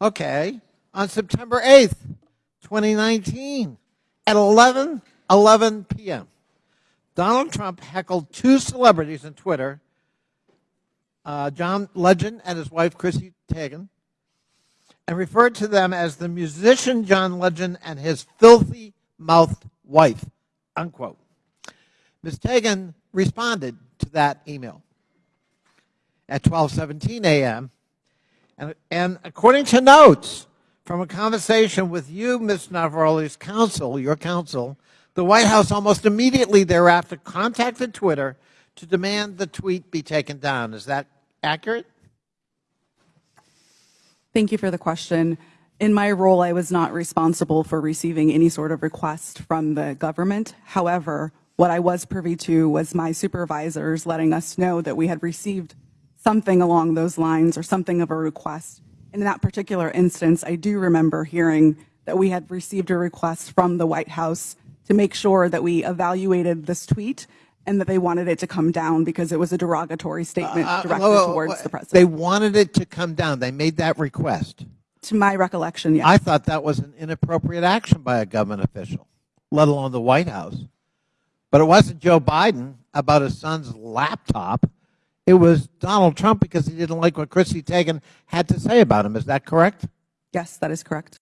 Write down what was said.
Okay. On September 8th, 2019, at 11 11 p.m., Donald Trump heckled two celebrities on Twitter, uh, John Legend and his wife Chrissy Teigen, and referred to them as the musician John Legend and his filthy mouthed wife, unquote. Ms. Teigen responded to that email at 12:17 a.m. And, and according to notes from a conversation with you, Ms. Navaroli's counsel, your counsel, the White House almost immediately thereafter contacted Twitter to demand the tweet be taken down. Is that accurate? Thank you for the question. In my role, I was not responsible for receiving any sort of request from the government. However, what I was privy to was my supervisors letting us know that we had received something along those lines or something of a request. In that particular instance, I do remember hearing that we had received a request from the White House to make sure that we evaluated this tweet and that they wanted it to come down because it was a derogatory statement Uh, directed whoa, whoa, towards the president. They wanted it to come down. They made that request. to my recollection, yes. I thought that was an inappropriate action by a government official, let alone the White House. But it wasn't Joe Biden about his son's laptop. It was Donald Trump because he didn't like what Chrissy Teigen had to say about him. Is that correct? yes, that is correct.